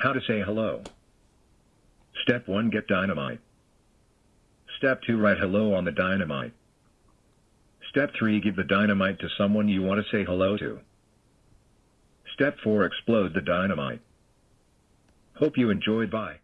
How to say hello. Step 1 Get dynamite. Step 2 Write hello on the dynamite. Step 3 Give the dynamite to someone you want to say hello to. Step 4 Explode the dynamite. Hope you enjoyed. Bye.